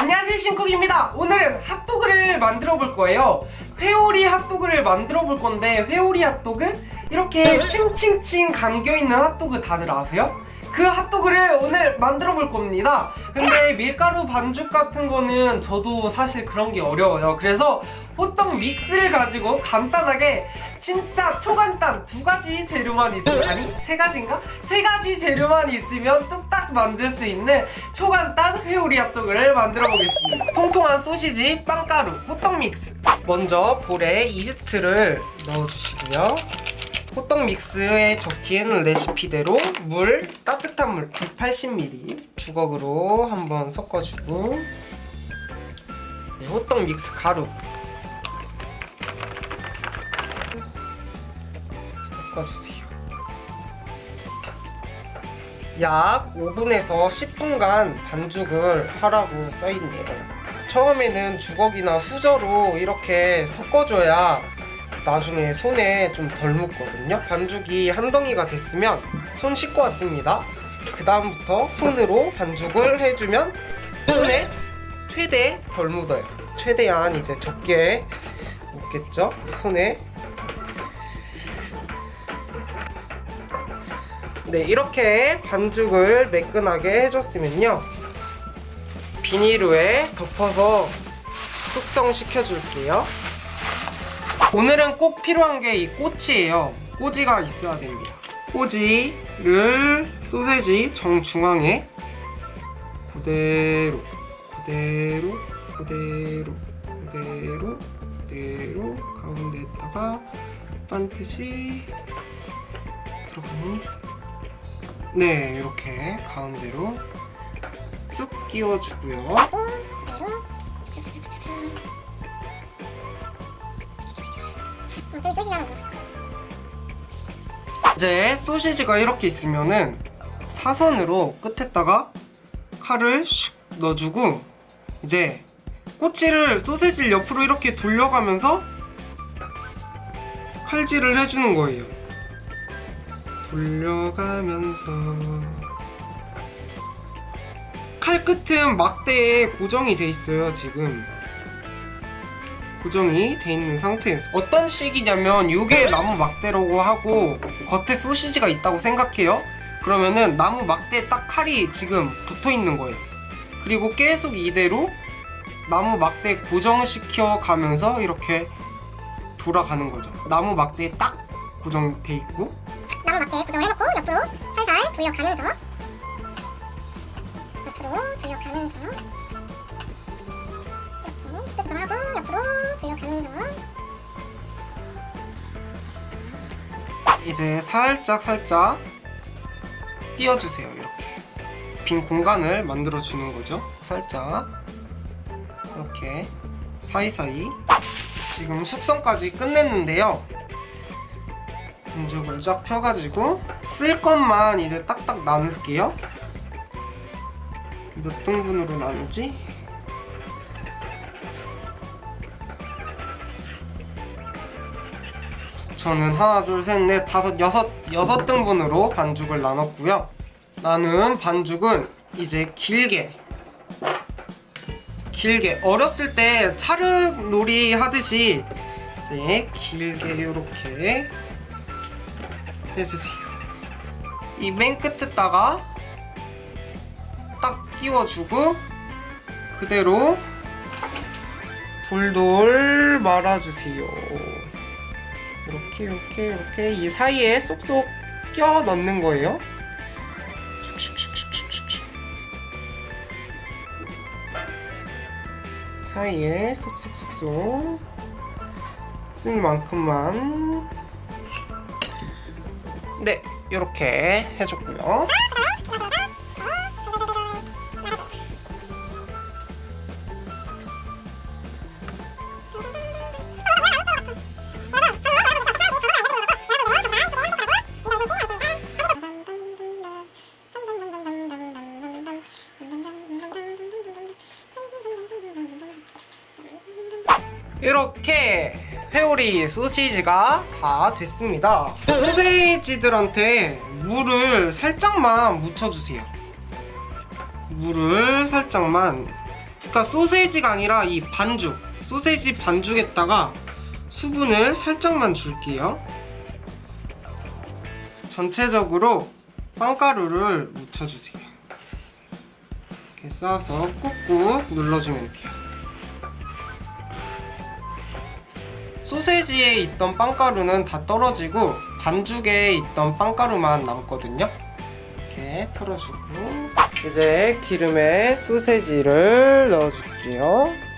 안녕하세요 신쿡입니다 오늘은 핫도그를 만들어 볼 거예요 회오리 핫도그를 만들어 볼 건데 회오리 핫도그? 이렇게 칭칭칭 감겨있는 핫도그 다들 아세요? 그 핫도그를 오늘 만들어 볼 겁니다. 근데 밀가루 반죽 같은 거는 저도 사실 그런 게 어려워요. 그래서 호떡 믹스를 가지고 간단하게 진짜 초간단 두 가지 재료만 있으면 아니 세 가지인가? 세 가지 재료만 있으면 뚝딱 만들 수 있는 초간단 회오리 핫도그를 만들어 보겠습니다. 통통한 소시지, 빵가루, 호떡 믹스. 먼저 볼에 이스트를 넣어주시고요 호떡 믹스에 적힌 레시피대로 물, 따뜻한 물 180ml 주걱으로 한번 섞어주고 네, 호떡 믹스 가루 섞어주세요. 약 5분에서 10분간 반죽을 하라고 써있네요. 처음에는 주걱이나 수저로 이렇게 섞어줘야 나중에 손에 좀 덜 묻거든요. 반죽이 한 덩이가 됐으면 손 씻고 왔습니다. 그 다음부터 손으로 반죽을 해주면 손에 최대 덜 묻어요. 최대한 이제 적게 묻겠죠? 손에. 네 이렇게 반죽을 매끈하게 해줬으면요. 비닐후에 덮어서 숙성시켜 줄게요 오늘은 꼭 필요한 게 이 꼬치예요. 꼬지가 있어야 됩니다. 꼬지를 소세지 정중앙에 그대로 그대로 그대로 그대로 그대로 가운데에다가 반듯이 들어가니 네 이렇게 가운데로 쑥 끼워주고요 저희 소시 하는 거. 이제 소시지가 이렇게 있으면은 사선으로 끝에다가 칼을 슉 넣어주고 이제 꼬치를 소세지를 옆으로 이렇게 돌려가면서 칼질을 해주는 거예요. 돌려가면서. 칼 끝은 막대에 고정이 돼 있어요 지금 고정이 돼 있는 상태에서 어떤 식이냐면 이게 나무 막대라고 하고 겉에 소시지가 있다고 생각해요. 그러면은 나무 막대에 딱 칼이 지금 붙어 있는 거예요. 그리고 계속 이대로 나무 막대 고정시켜 가면서 이렇게 돌아가는 거죠. 나무 막대에 딱 고정돼 있고 나무 막대 고정을 해놓고 옆으로 살살 돌려가면서 옆으로 돌려가면서 이렇게 끝좀 하고 옆으로 돌려가면서 이제 살짝 살짝 띄워주세요 이렇게. 빈 공간을 만들어 주는 거죠. 살짝. 이렇게 사이사이. 지금 숙성까지 끝냈는데요. 반죽을 쫙 펴가지고 쓸 것만 이제 딱딱 나눌게요. 몇 등분으로 나누지? 저는 하나 둘 셋 넷 다섯 여섯 여섯 등분으로 반죽을 나눴고요. 나는 반죽은 이제 길게 길게. 어렸을 때 차륵놀이 하듯이 이제 길게 이렇게 해주세요. 이 맨 끝에다가 딱 끼워주고 그대로 돌돌 말아주세요 이렇게 이렇게 이렇게 이 사이에 쏙쏙 껴 넣는 거예요. 사이에 쏙쏙쏙쏙 쓸 만큼만 네 이렇게 해줬고요. 회오리 소시지가 다 됐습니다. 소세지들한테 물을 살짝만 묻혀주세요. 물을 살짝만. 그러니까 소세지가 아니라 이 반죽 소세지 반죽에다가 수분을 살짝만 줄게요. 전체적으로 빵가루를 묻혀주세요. 이렇게 싸서 꾹꾹 눌러주면 돼요 소세지에 있던 빵가루는 다 떨어지고 반죽에 있던 빵가루만 남거든요. 이렇게 털어주고 이제 기름에 소세지를 넣어줄게요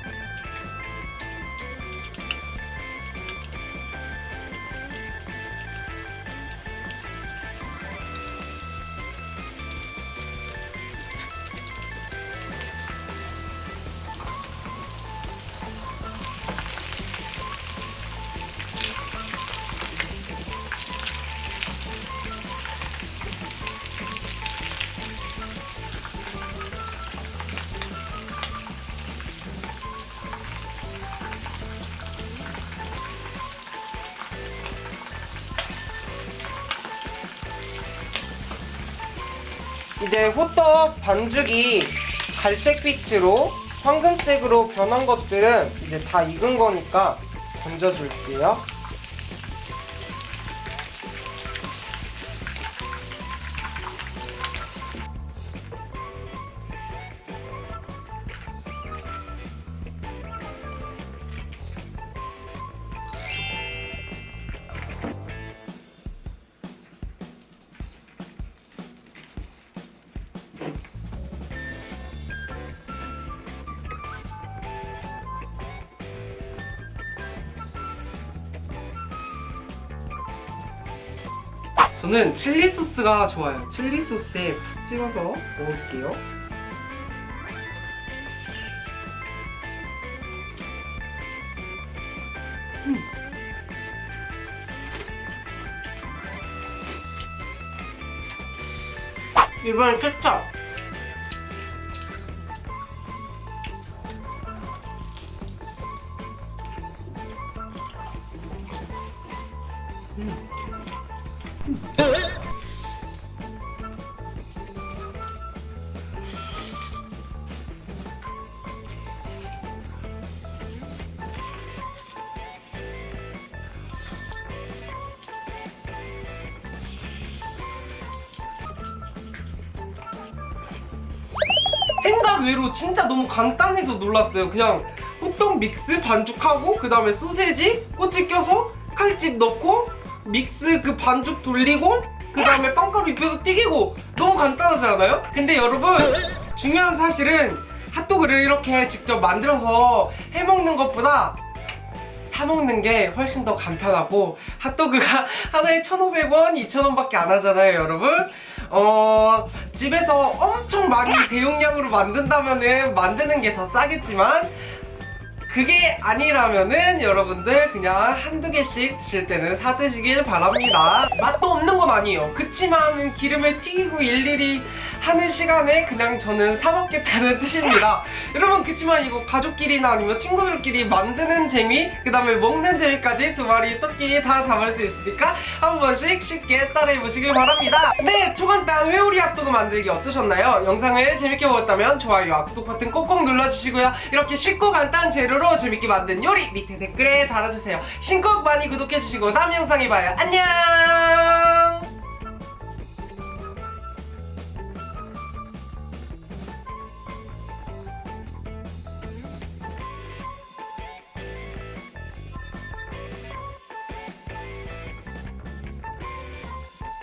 이제 호떡 반죽이 갈색빛으로 황금색으로 변한 것들은 이제 다 익은 거니까 건져줄게요. 저는 칠리 소스가 좋아요. 칠리 소스에 푹 찍어서 먹을게요. 음. 이번엔 케찹. 생각 외로 진짜 너무 간단해서 놀랐어요. 그냥 호떡 믹스 반죽하고 그 다음에 소세지 꼬치 껴서 칼집 넣고 믹스 그 반죽 돌리고 그 다음에 빵가루 입혀서 튀기고 너무 간단하지 않아요? 근데 여러분 중요한 사실은 핫도그를 이렇게 직접 만들어서 해먹는 것보다 사 먹는 게 훨씬 더 간편하고 핫도그가 하나에 1,500원, 2,000원밖에 안 하잖아요, 여러분. 어, 집에서 엄청 많이 대용량으로 만든다면 은 만드는 게 더 싸겠지만 그게 아니라면은 여러분들 그냥 한두 개씩 드실 때는 사 드시길 바랍니다. 맛도 없는 건 아니에요. 그치만 기름에 튀기고 일일이 하는 시간에 그냥 저는 사 먹겠다는 뜻입니다. 여러분 그치만 이거 가족끼리나 아니면 친구들끼리 만드는 재미 그 다음에 먹는 재미까지 두 마리 토끼 다 잡을 수 있으니까 한 번씩 쉽게 따라해 보시길 바랍니다. 네 초간단 회오리 핫도그 만들기 어떠셨나요? 영상을 재밌게 보셨다면 좋아요와 구독 버튼 꼭꼭 눌러주시고요. 이렇게 쉽고 간단한 재료 로 재밌게 만든 요리 밑에 댓글에 달아주세요. 신곡 많이 구독해주시고 다음 영상에 봐요. 안녕